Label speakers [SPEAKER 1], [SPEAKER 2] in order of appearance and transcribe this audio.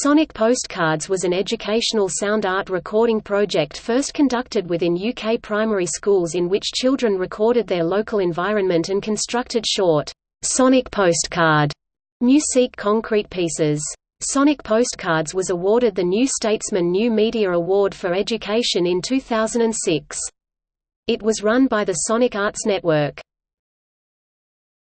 [SPEAKER 1] Sonic Postcards was an educational sound art recording project first conducted within UK primary schools in which children recorded their local environment and constructed short, sonic postcard musique concrète pieces. Sonic Postcards was awarded the New Statesman New Media Award for Education in 2006. It was run by the Sonic Arts Network.